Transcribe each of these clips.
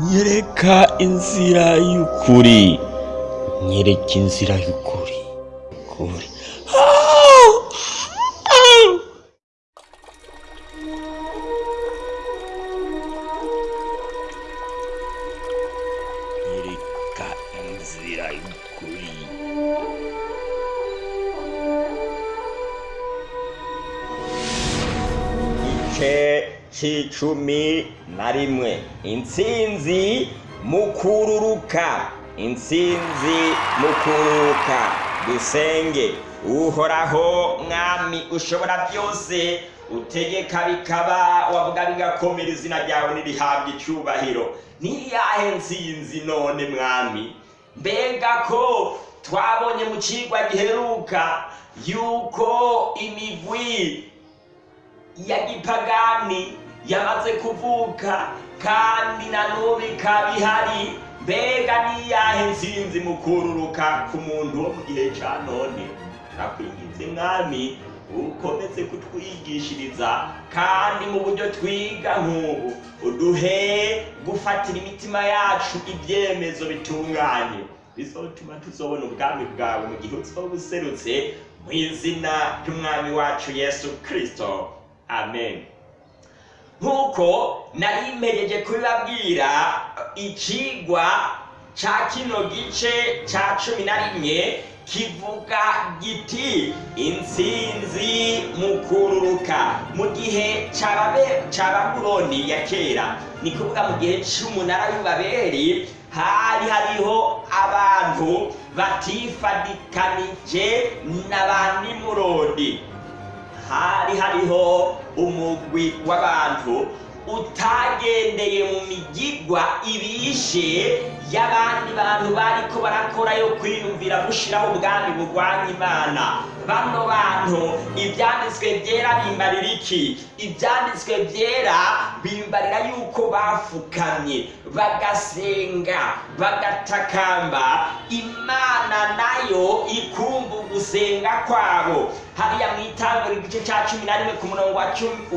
nyereka inzira y'ukuri. Nyereka inzira y'ukuri. C'icumi na rimwe. Intsinzi mukururuka. Intsinzi mukururuka. Dusenge. Uhoraho mwami ushobora byose. Utegeka bikaba wavuga bigakomera izina ryawe nirihabwa icyubahiro. Ntiyahe ntsinzi none mwami? Mbega ko twabonye mu cigwa giheruka yuko imigwi ya gipagani yamaze kuvuka kandi na n'ubu ikaba ihari. Mbega niyahe nsinzi mu kururuka ku muntu wo mu gihe cya none? Turakwinginze mwami ukomeze kutwigishiriza kandi mu buryo twiga nk'ubu uduhe gufatira imitima yacu ibyemezo bitunganye. Bizotuma tuzobona ubwami bwawe mu gihe uzoba userutse mu izina ry'umwami wacu yesu kirisito amen. Nk'uko nari mpejeje kubibabwira ikigwa cya kino gice cya cumi na rimwe kivuga giti intsinzi mu kururuka. Mu gihe cya babuloni ya kera ni kuvuga mu gihe cy'umunara w'ibaberi hari hariho abantu batifadikanije na ba nimurodi. Hari hariho umugwi w'abantu utagendeye mu migigwa ibishe y'abandi bantu bariko barakora yo kwiyumvira gushiraho ubwami bugwanya imana. Bano bantu ibyanditswe byera bimbarira iki? Ibyanditswe byera bimbarira yuko bafukamye bagasenga bagatakamba. Imana na yo ikumva ugusenga kwabo. Hariya mu itanguriro igice cya cumi na rimwe ku murongo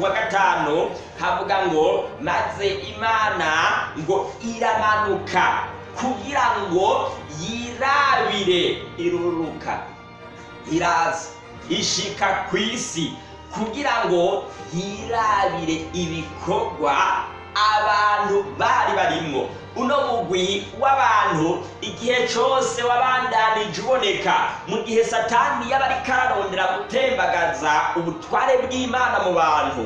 wa gatanu havuga ngo maze imana ngo iramanuka kugira ngo yirabire. Iruruka iraza ishika ku isi kugira ngo yirabire ibikorwa abantu bari barimwo uno mugwi w'abantu igihe cyose wabandanije uboneka mu gihe satani yaba ariko ararondera gutembagaza ubutware bw'imana mu bantu.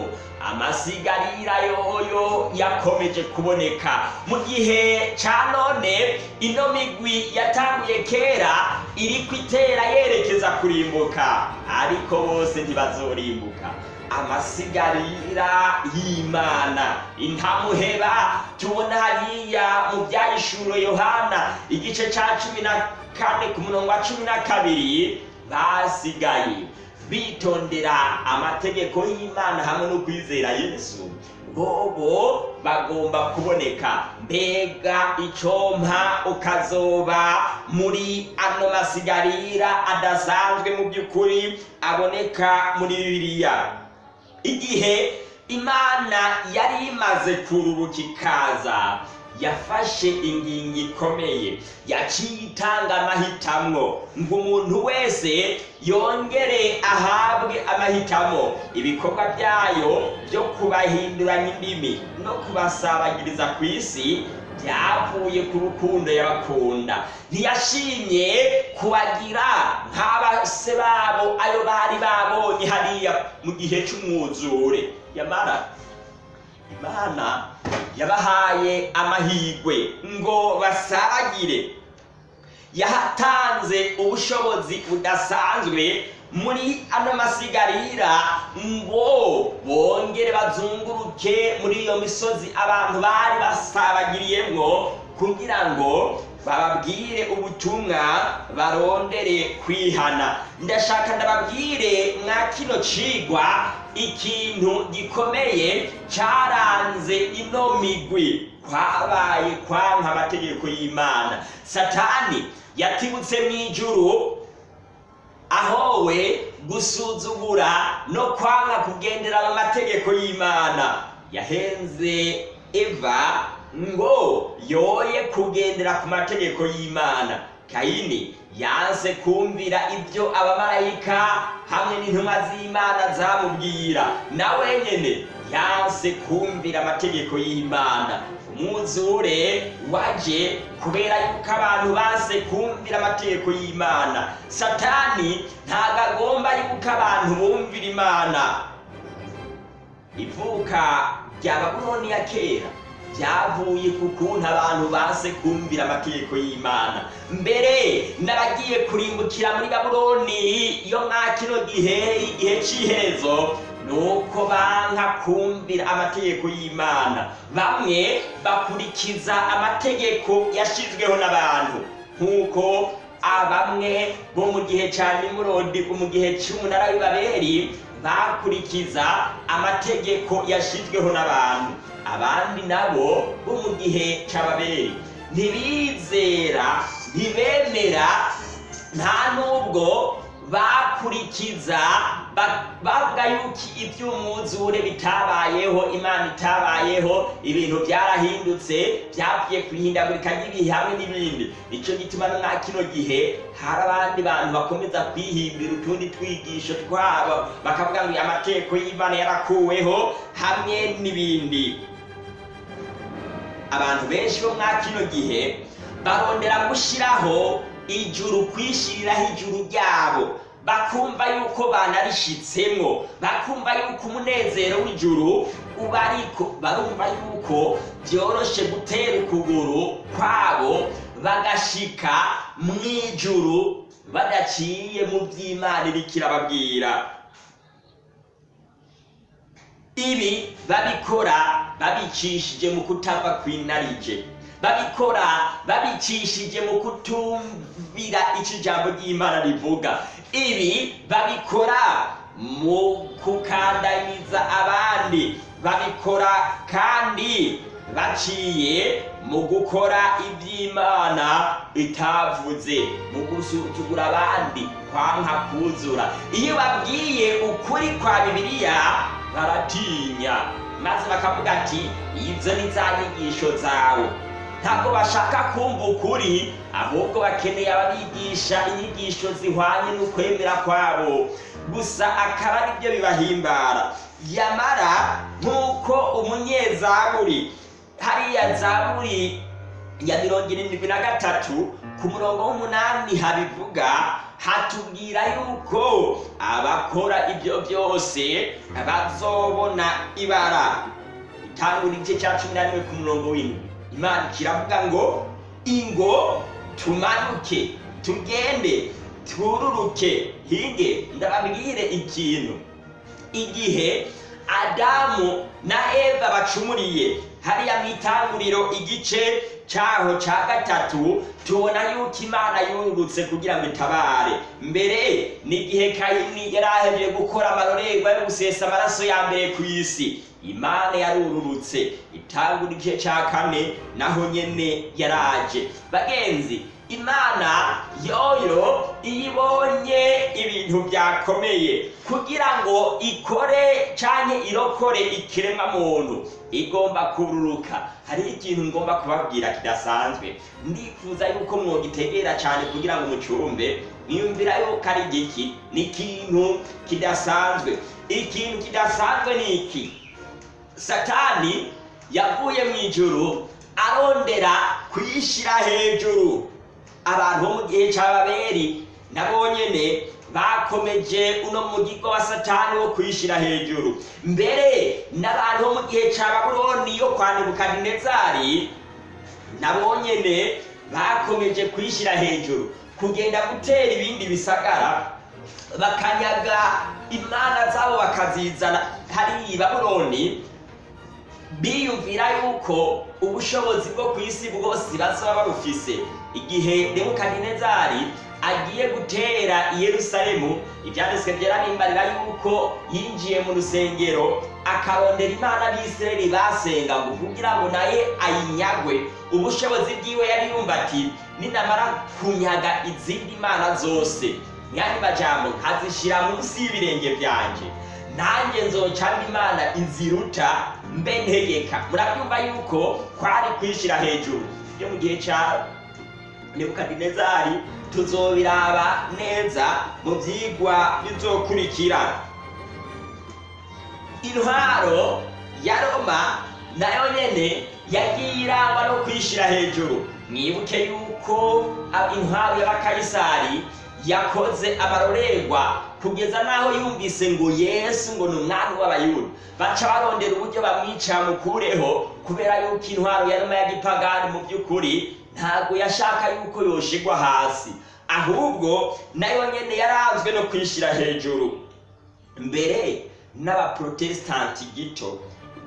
Amasigarira yoyo yakomeje kuboneka. Mu gihe cya none ino migwi yatanguye kera iri kwitera yerekeza kurimbuka. Ariko bose ntibazorimbuka. Amasigarira y'imana. Intamuheba tubona hariya mu byahishuro yohana igice cya cumi na kane ku murongo wa cumi na kabiri basigaye. Bitondera amategeko y'imana hamwe no kwizera yesu. Bobo bagomba kuboneka. Mbega icompa ukazoba muri ano masigarira adasanzwe mu by'ukuri aboneka muri bibiliya. Igihe imana yari imaze kururuka ikaza yafashe ingingo ikomeye yaciye itanga amahitamwo. Ngo umuntu wese yongere ahabwe amahitamo ibikorwa byayo byo kubahinduranya indimi no kubasabagiriza ku isi byavuye ku rukundo yabakunda. Ntiyashimye kubagira nk'abase babo ayo bari babonye hariya mu gihe cy'umwuzure yamara imana yabahaye amahirwe ngo basaragire. Yahatanze ubushobozi budasanzwe muri ano masigarira ngo bongere bazunguruke muri iyo misozi abantu bari basabagiriyemwo kugira ngo bababwire ubutumwa barondere kwihana. Ndashaka ndababwire mwa kino cigwa ikintu gikomeye cyaranze ino migwi. Kwabaye kwanka amategeko y'imana. Satani yatibutse mu ijuru ahowe gusuzugura no kwanga kugendera mu mategeko y'imana. Yahenze eva ngo yoye kugendera ku mategeko y'imana. Kayini yanse kumvira ibyo abamarayika hamwe n'intumwa z'imana zamubwira. Nawe nyene yanse kumvira amategeko y'imana. Umwuzure waje kubera yuko abantu banse kumvira amategeko y'imana. Satani ntabwo agomba yuko abantu bumvira imana. Ivuka rya babuloni ya kera. Byavuye ku kuntu abantu banse kumvira amategeko y'imana. Mbere n'abagiye kurimbukira muri babuloni. Iyo mwa kino gihe igihe cy'iherezo nuko banka kumvira amategeko y'imana. Bamwe bakurikiza amategeko yashyizweho n'abantu. Nk'uko abamwe bo mu gihe cya nimurodi mu gihe cy'umunara w'ibaberi bakurikiza amategeko yashyizweho n'abantu. Abandi nabo bo mu gihe cy'ababeri ntibizera ntibemera nta n'ubwo bakurikiza bavuga yuko iby'umwuzure bitabayeho imana itabayeho ibintu byarahindutse byavuye ku ihindagurika ry'ibihe hamwe n'ibindi. Nicyo gituma no kino gihe hari abandi bantu bakomeza kwihimbira utundi twigisho twabo. Bakavuga ngo amategeko y'imana yarakuweho hamwe n'ibindi. Abantu benshi bo mwa kino gihe barondera gushyiraho ijuru kwishyiriraho ijuru ryabo. Bakumva yuko banarishitsemo bakumva yuko umunezero w'ijuru uba ariko barumva yuko byoroshe gutera ukuguru kwabo bagashika mu ijuru badaciye mu by'imana iriko irababwira. Ibi babikora babicishije mu kutava kw'inarije babikora babicishije mu kutumvira icyo ijambo ry'imana rivuga. Ibi babikora mu kukandamiza abandi. Babikora kandi baciye mu gukora iby'imana itavuze mu gusuzugura abandi kwanka kuzura. Iyo babwiye ukuri kwa bibiliya baratinya maze bakavuga ati izo ni za nyigisho zawe. Ntabwo bashaka kumva ukuri ahubwo bakeneye ababigisha inyigisho zihwanye n'ukwemera kwabo. Gusa akaba ari byo bibahimbara. Yamara nk'uko umunyezaburi hariya zaburi ya mirongo irindwi na gatatu ku murongo w'umunani habivuga hatubwira yuko abakora ibyo byose bazobona ibara. Itangura igice cya cumi na rimwe ku murongo w'indwi. Imana kiravuga ngo ingo tumanuke tugende tururuke. Hige ndababwire ikintu. Igihe adamu na eva bacumuriye hariya mu itanguriro igice cyaho cya gatatu tubona yuko imana yungutse kugira ngo itabare. Mbere n'igihe kayini yari ahejeje gukora amarorerwa yo gusesa amaraso ya mbere ku isi. Imana yarururutse. Itangura igice cya kane naho nyene yaraje. Bagenzi imana yoyo iyo ibonye ibintu byakomeye. Kugira ngo ikore cyangwa irokore ikiremwa muntu igomba kururuka. Hariho ikintu ngomba kubabwira kidasanzwe. Ndifuza yuko mwogitegera cyane kugira ngo mucumbe mwiyumvira yuko ari igiki ni ikintu kidasanzwe. Ikintu kidasanzwe ni iki? Satani yavuye mu ijuru arondera kuyishyira hejuru. Abantu bo mu gihe cy'ababeri nabo nyene bakomeje uno mugigo wa satani wo kuyishyira hejuru. Mbere n'abantu bo mu gihe cya babuloni yo kwa nebukadinezari nabo nyene bakomeje kuyishyira hejuru. Kugenda gutera ibindi bisagara bakanyaga imana zabo bakazizana. Hariya i babuloni biyumvira yuko ubushobozi bwo ku isi bwose bazaba babufise igihe nebukadinezari agiye gutera i yerusalemu ibyanditswe byarabimbarira yuko yinjiye mu rusengero akarondera imana b'isirayeli basenga ngo kugira ngo naye ayinyagwe. Ubushobozi bwiwe yari yumva ati ninamara kunyaga izindi mana zose. Mwanya majambo nkazishyira munsi y'ibirenge byanjye. Nanjye nzocamba imana inziruta mbe ntegeka. Murabyumva yuko kwari kwishyira hejuru. Byo mu gihe cya nebukadinezari tuzobiraba neza mu byigwa bizokurikira. Intwaro ya roma na yo nyene yagiye irangwa no kwishyira hejuru. Mwibuke yuko intwaro y'abakayisari yakoze amarorerwa kugeza n'aho yumvise ngo yesu ngo ni umwami w'abayuda. Baca barondera uburyo bamwica mukureho kubera yuko intwaro ya roma ya gipagani mu by'ukuri ntabwo yashaka yuko yoshigwa hasi ahubwo na yo nyene yaranzwe no kwishyira hejuru. Mbere n'abaprotesitanti gito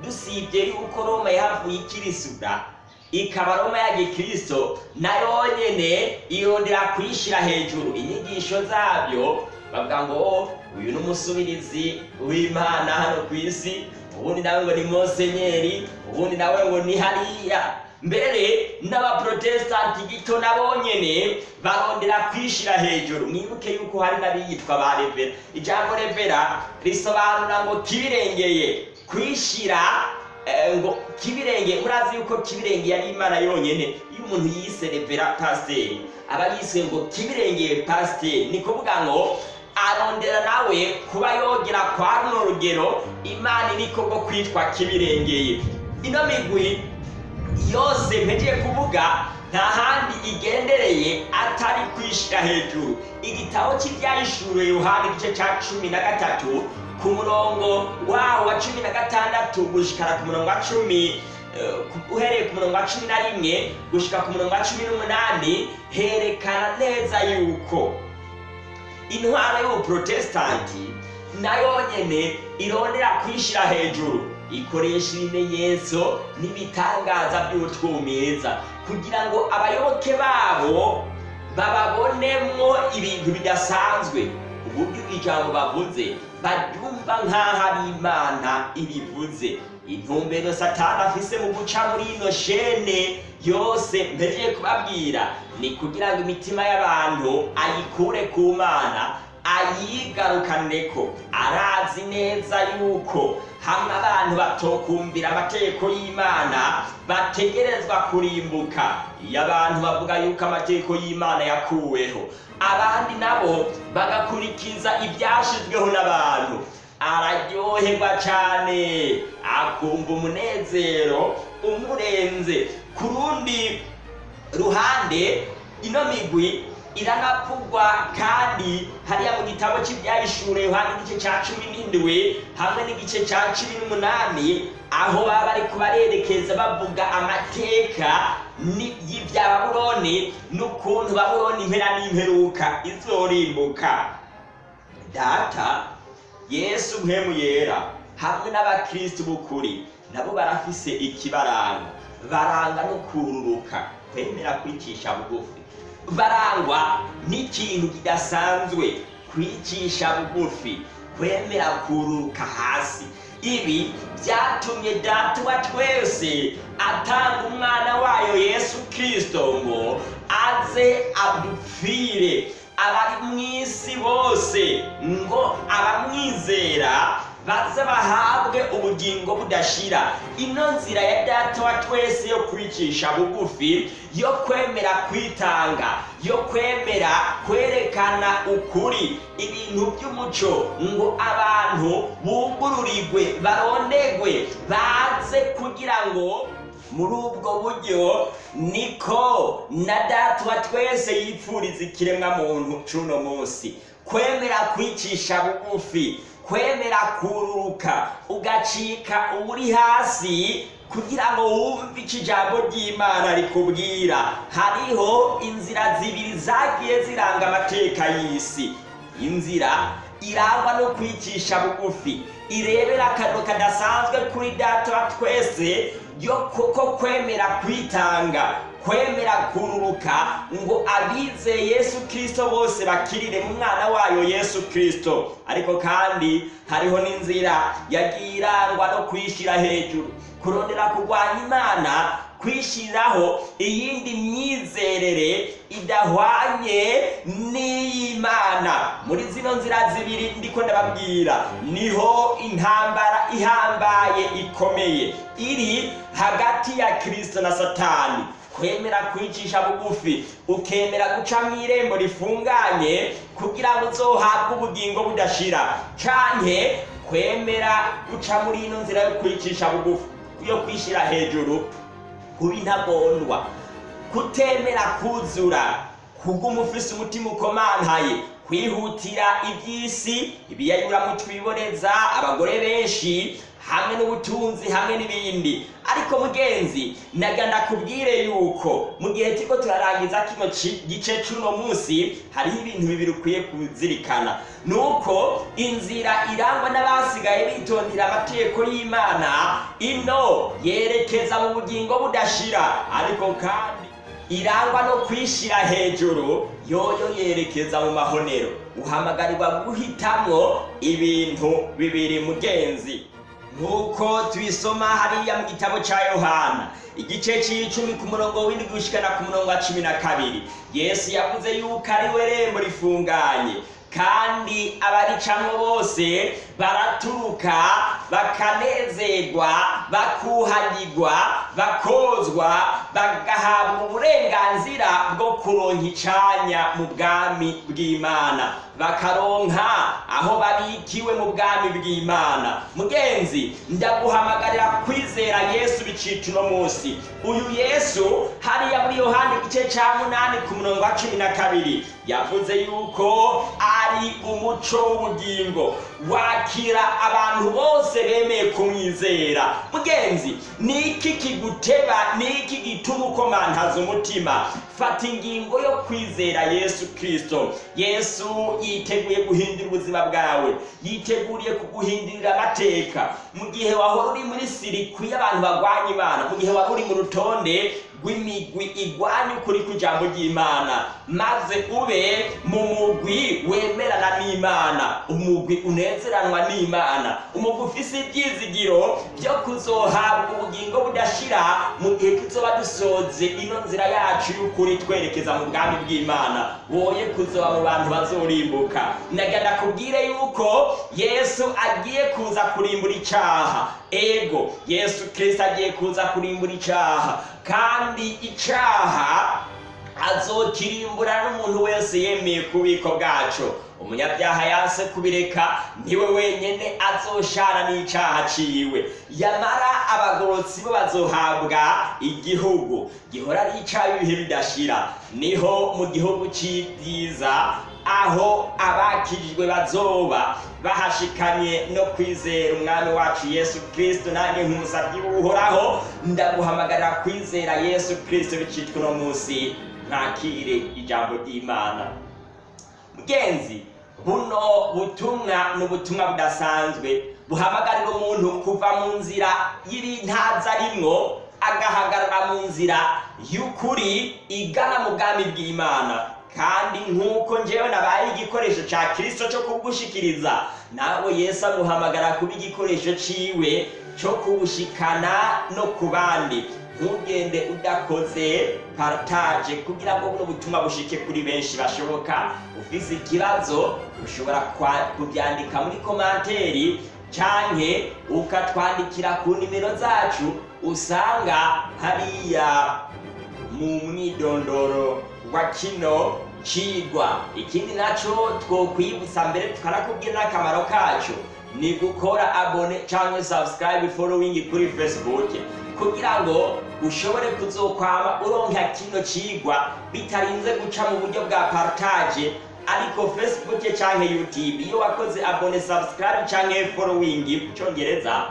dusibye yuko roma yahavuye ikirisura ikaba roma ya gikristo na yo nyene irondera kuyishyira hejuru. Inyigisho zabyo bavuga ngo "Oh, uyu ni umusubirizi w'imana hano ku isi ubundi nawe ngo ni mosenyeri ubundi nawe ngo ni hariya. Mbere n'abaprotesitanti gito nabo nyene barondera kwishyira hejuru. Mwibuke yuko hari n'abiyitwa ba revera ijambo revera risobanura ngo kibirengeye kwishyira eh, ngo kibirenge murazi yuko kibirenge yari imana yonyene. Iyo umuntu yise revera pasiteri aba yise ngo kibirengeye pasiteri ni kuvuga ngo arondera nawe kuba yogera kwa runo rugero imana iriko bwo kwitwa kibirengeye. Ino migwi yose mpegeye kuvuga nta handi igendereye atari kwishyira hejuru. Igitabo cy'ibyahishuriwe yohani igice cya cumi na gatatu ku murongo wawo wa cumi na gatandatu gushikara ku murongo wa cumi eh, uhereye ku murongo wa cumi na rimwe gushika ku murongo wa cumi n'umunani herekana neza yuko intwaro y'ubuprotesitanti na yo nyene irondera kwishyira hejuru. Ikoresha ibimenyetso n'ibitangaza by'utwumiza kugira ngo abayoboke babo bababonemwo ibintu bidasanzwe. Uburyo ijambo bavuze baryumva nk'aho ari imana ibivuze. Intumbero satani afise mu guca muri ino shene yose mpegeye kubabwira ni kugira ngo imitima y'abantu ayikure ku mana ayigarukaneko arazi neza yuko hamwe abantu batokumvira amategeko y'imana bategerezwa kurimbuka. Iyo abantu bavuga yuko amategeko y'imana yakuweho abandi nabo bagakurikiza ibyashizweho n'abantu. Araryoherwa cyane akumva umunezero umurenze. Ku rundi ruhande ino migwi iranavugwa kandi hariya mu gitabo cy'ibyahishure yohani igice cya cumi n'indwi hamwe n'igice cya cumi n'umunani aho baba bari kubarerekeza bavuga amateka y'ibya babuloni n'ukuntu babuloni impera n'imperuka. Izorimbuka data yesu mpemu yera hamwe n'abakristu b'ukuri nabo barafise ikibaranga. Baranga no kururuka kwemera kwicisha bugufi. Barangwa n'ikintu kidasanzwe kwicisha bugufi kwemera kururuka hasi. Ibi byatumye data wa twese atanga umwana wayo yesu kristo ngo aze adupfire. Abari mu isi bose ngo abamwizera baze bahabwe ubugingo budashira. Ino nzira ya data wa twese yo kwicisha bugufi yo kwemera kwitanga yo kwemera kwerekana ukuri. Ibintu by'umuco ngo abantu bugururirwe barondegwe baze kugira ngo muri ubwo buryo niko na data wa twese yipfuriza ikiremwa muntu cuno munsi. Kwemera kwicisha bugufi kwemera kururuka ugacika uri hasi kugira ngo wumve icyo ijambo ry'imana rikubwira. Hariho inzira zibiri zagiye ziranga amateka y'isi. Inzira irangwa no kwicisha bugufi irebera akantu kadasanzwe kuri data twese yo kuko kwemera kwitanga kwemera kururuka ngo abizeye yesu kirisito bose bakirire mu mwana wayo yesu kirisito ariko kandi hariho n'inzira yagiye irangwa no kwishyira hejuru. Kurondera kurwanya imana kwishyiriraho iyindi myizerere idahwanye n'iy'imana. Muri zino nzira zibiri ndiko ndababwira. Niho intambara ihambaye ikomeye. Iri hagati ya kirisito na satani. Kwemera kwicisha bugufi. Ukemera guca mu irembo rifunganye kugira ngo uzohabwe ubugingo budashira. Canke kwemera guca muri ino nzira yo kwicisha bugufi. Yo kwishyira hejuru. Kuba intagondwa kutemera kuzura kuguma ufise umutima ukomantaye kwihutira iby'isi ibiyayura twiboneza abagore benshi hamwe n'ubutunzi hamwe n'ibindi. Ariko mugenzi naga ndakubwire yuko mu gihe turiko turarangiza kino gice c'uno munsi hariho ibintu bibiri ukwiye kuzirikana. Nuko inzira irangwa n'abasigaye bitondera amategeko y'imana ino yerekeza mu bugingo budashira. Ariko kandi irangwa no kwishira hejuru yoyo yerekeza mu mahonero. Uhamagarirwa guhitamwo ibintu bibiri mugenzi. Nk'uko tubisoma hariya mu gitabo cya yohana. Igice cy'icumi ku murongo w'indwi gushikana ku murongo wa cumi na kabiri. Yesu yavuze yuko ari we rembo rifunganye. Kandi abaricamwo bose baraturuka bakanezerwa bakuhagirwa bakozwa bagahabwa uburenganzira bwo kuronka icanya mu bwami bw'imana. Bakaronka aho babikiwe mu bwami bw'imana. Mugenzi ndaguhamagarira kwizera yesu bicita uno munsi. Uyu yesu hariya muri yohani igice cya munani ku murongo wa cumi na kabiri yavuze yuko ari umuco w'ubugingo. Wakira abantu bose bemeye kumwizera. Mugenzi ni iki kiguteba ni iki gituma ukomantaza umutima? Fata ingingo yo kwizera yesu kirisito yesu yiteguye guhindura ubuzima bwawe. Yiteguriye kuguhindurira amateka. Mu gihe wahora uri muri sirikwi y'abantu bagwanya imana mu gihe wari uri mu rutonde rw'imigwi igwanya ukuri kw'ijambo ry'imana maze ube mu mugwi wemerana n'imana. Umugwi unezeranwa n'imana. Umugwi ufise ibyizigiro byo kuzohabwa ubugingo budashira mu gihe tuzoba dusoze ino nzira yacu y'ukuri. Twerekeza mu bwami bw'imana. Woye kuzoba mu bantu bazorimbuka. Naga ndakubwire yuko yesu agiye kuza kurimbura icaha. Ego yesu kirisito agiye kuza kurimbura icaha. Kandi icaha azokirimbura n'umuntu wese yemeye kubiko bwaco. Umunyabyaha yanse kubireka ni we wenyene azoshana n'icaha ciwe. Yamara abagorotsi bo bazohabwa igihugu gihora ari ic'ibihe bidashira. Niho mu gihugu c'ibyiza aho abakijijwe bazoba bahashikanye no kwizera umwami wacu yesu kirisito nanjye nk'umusabyi w'uhoraho ndaguhamagarira kwizera yesu kirisito bicitwa uno munsi mwakire ijambo ry'imana. Mugenzi buno butumwa ni ubutumwa budasanzwe. Buhamagarira umuntu kuva mu nzira y'ibintaza arimwo agahagarara mu nzira y'ukuri igana mu bwami bw'imana. Kandi nk'uko njyewe nabaye igikoresho cya kirisito cyo kugushikiriza nawe yesu aguhamagara kuba igikoresho ciwe cyo kubushikana no ku bandi. Ntugende udakoze partage kugira ngo buno butumwa bushike kuri benshi bashoboka. Ufise ikibazo ushobora kubyandika muri komanteri canke ukatwandikira ku nimero zacu usanga hariya mu mwidondoro wa kino cigwa ikindi naco twokwibutsa mbere tukanakubwira n'akamaro kaco ni gukora abone canke subscribe following kuri facebook. Kugira ngo ushobore kuzokwama uronka kino cigwa bitarinze guca mu buryo bwa partage. Ariko facebook canke youtube iyo wakoze abone subscribe canke following mu congereza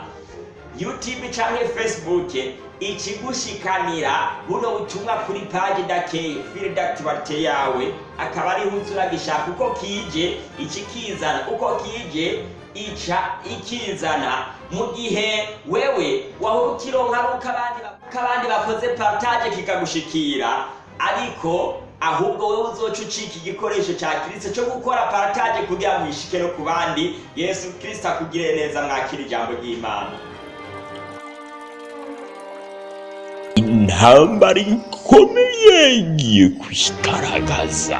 youtube canke facebook ikigushikanira buno butumwa kuri page dake field activity yawe. Akaba ariho uza uragishaka uko kije ikikizana uko kije ica ikizana. Mu gihe wewe wahora ukironka abandi bakoze partage kikagushikira. Ariko ahubwo wowe uzoca ucika igikoresho cya kirisito cyo gukora partage kugira ngo ishike no ku bandi. Yesu kirisito akugire neza mwakira ijambo ry'imana. Intambara ikomeye igiye kwigaragaza